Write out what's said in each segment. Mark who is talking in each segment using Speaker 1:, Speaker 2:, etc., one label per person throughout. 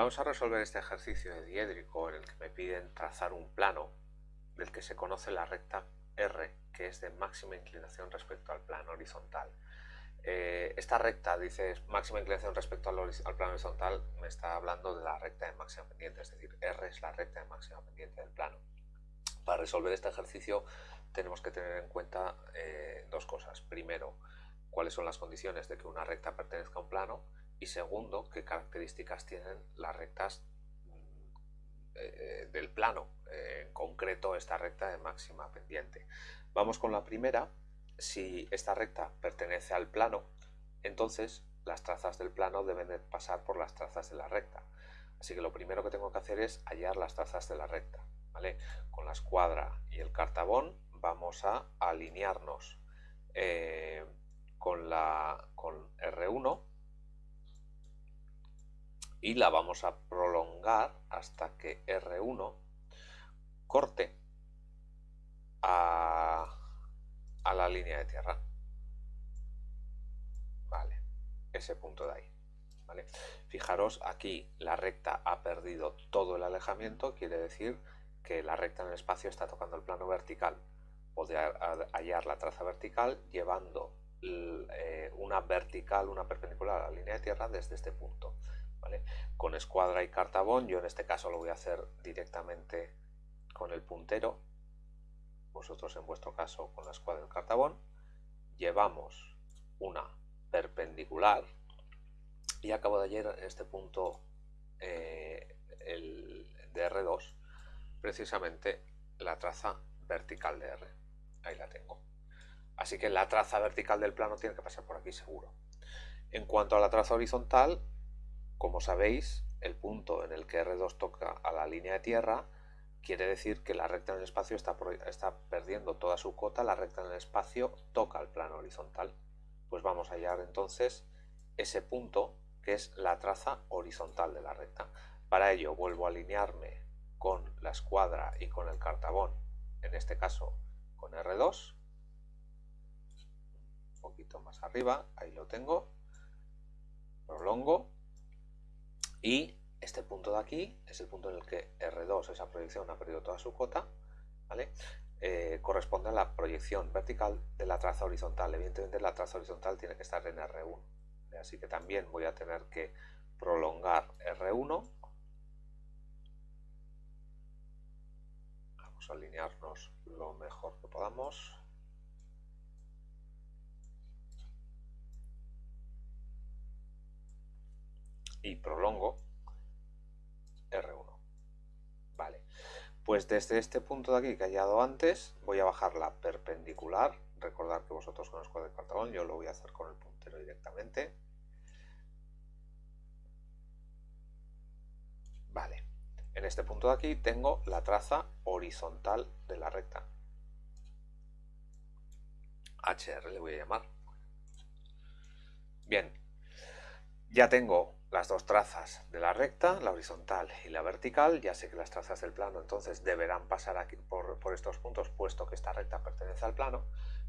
Speaker 1: Vamos a resolver este ejercicio de diédrico en el que me piden trazar un plano del que se conoce la recta R, que es de máxima inclinación respecto al plano horizontal. Eh, esta recta, dice máxima inclinación respecto al, plano horizontal, me está hablando de la recta de máxima pendiente, es decir, R es la recta de máxima pendiente del plano. Para resolver este ejercicio tenemos que tener en cuenta eh, dos cosas. Primero, cuáles son las condiciones de que una recta pertenezca a un plano y segundo, qué características tienen las rectas eh, del plano, en concreto esta recta de máxima pendiente. Vamos con la primera, si esta recta pertenece al plano, entonces las trazas del plano deben de pasar por las trazas de la recta. Así que lo primero que tengo que hacer es hallar las trazas de la recta. ¿vale? Con la escuadra y el cartabón vamos a alinearnos eh, con, la, con R1 y la vamos a prolongar hasta que R1 corte a, la línea de tierra. Vale, ese punto de ahí. ¿vale? Fijaros, aquí la recta ha perdido todo el alejamiento, quiere decir que la recta en el espacio está tocando el plano vertical. Podría hallar la traza vertical llevando eh, una vertical, una perpendicular a la línea de tierra desde este punto. Con escuadra y cartabón, yo en este caso lo voy a hacer directamente con el puntero, vosotros en vuestro caso con la escuadra y el cartabón, llevamos una perpendicular y acabo de ayer en este punto eh, el de R2 precisamente la traza vertical de R, ahí la tengo. Así que la traza vertical del plano tiene que pasar por aquí seguro. En cuanto a la traza horizontal, como sabéis, el punto en el que R2 toca a la línea de tierra quiere decir que la recta en el espacio está, está perdiendo toda su cota, la recta en el espacio toca el plano horizontal. Pues vamos a hallar entonces ese punto que es la traza horizontal de la recta. Para ello vuelvo a alinearme con la escuadra y con el cartabón, en este caso con R2, un poquito más arriba, ahí lo tengo, prolongo y este punto de aquí es el punto en el que R2, esa proyección, ha perdido toda su cota, ¿vale? Eh, corresponde a la proyección vertical de la traza horizontal. Evidentemente la traza horizontal tiene que estar en R1, así que también voy a tener que prolongar R1. Vamos a alinearnos lo mejor que podamos. Y prolongo R1. Vale, pues desde este punto de aquí que he hallado antes, voy a bajar la perpendicular. Recordad que vosotros con el de yo lo voy a hacer con el puntero directamente. Vale, en este punto de aquí tengo la traza horizontal de la recta. HR le voy a llamar. Bien, ya tengo las dos trazas de la recta, la horizontal y la vertical, ya sé que las trazas del plano entonces deberán pasar aquí por, estos puntos puesto que esta recta pertenece al plano,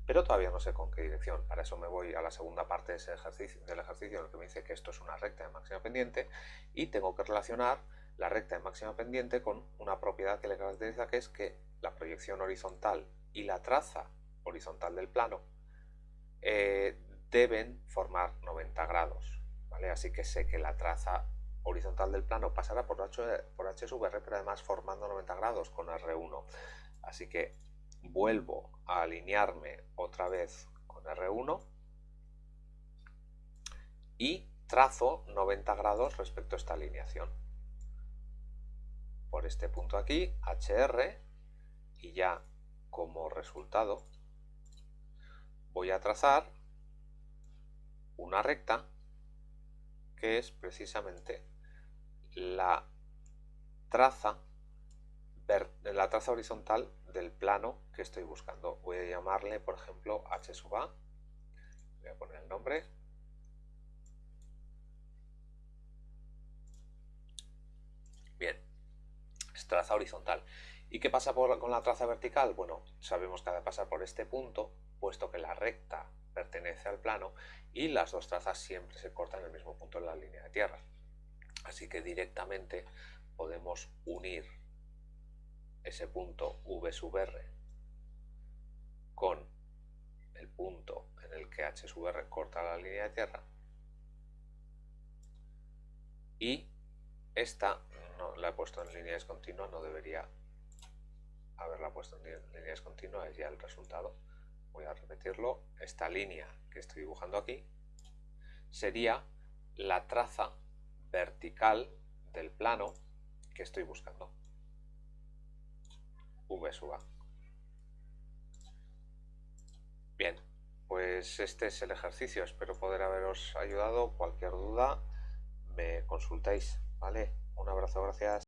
Speaker 1: pero todavía no sé con qué dirección. Para eso me voy a la segunda parte ejercicio, del ejercicio en el que me dice que esto es una recta de máxima pendiente y tengo que relacionar la recta de máxima pendiente con una propiedad que le caracteriza que es que la proyección horizontal y la traza horizontal del plano eh, deben formar 90 grados. Así que sé que la traza horizontal del plano pasará por, H, por HSVR, pero además formando 90 grados con R1. Así que vuelvo a alinearme otra vez con R1 y trazo 90 grados respecto a esta alineación. Por este punto aquí, HR, y ya como resultado voy a trazar una recta que es precisamente la traza, la traza horizontal del plano que estoy buscando. Voy a llamarle, por ejemplo, h sub a. Voy a poner el nombre. Bien, es traza horizontal. ¿Y qué pasa con la traza vertical? Bueno, sabemos que ha de pasar por este punto, puesto que la recta pertenece al plano y las dos trazas siempre se cortan en el mismo punto en la línea de tierra. Así que directamente podemos unir ese punto V sub R con el punto en el que H sub R corta la línea de tierra y esta la he puesto en línea discontinua, no debería haberla puesto en línea discontinua, es ya el resultado. Voy a repetirlo. Esta línea que estoy dibujando aquí sería la traza vertical del plano que estoy buscando. V sub A. Bien, pues este es el ejercicio. Espero poder haberos ayudado. Cualquier duda me consultáis. ¿Vale? Un abrazo, gracias.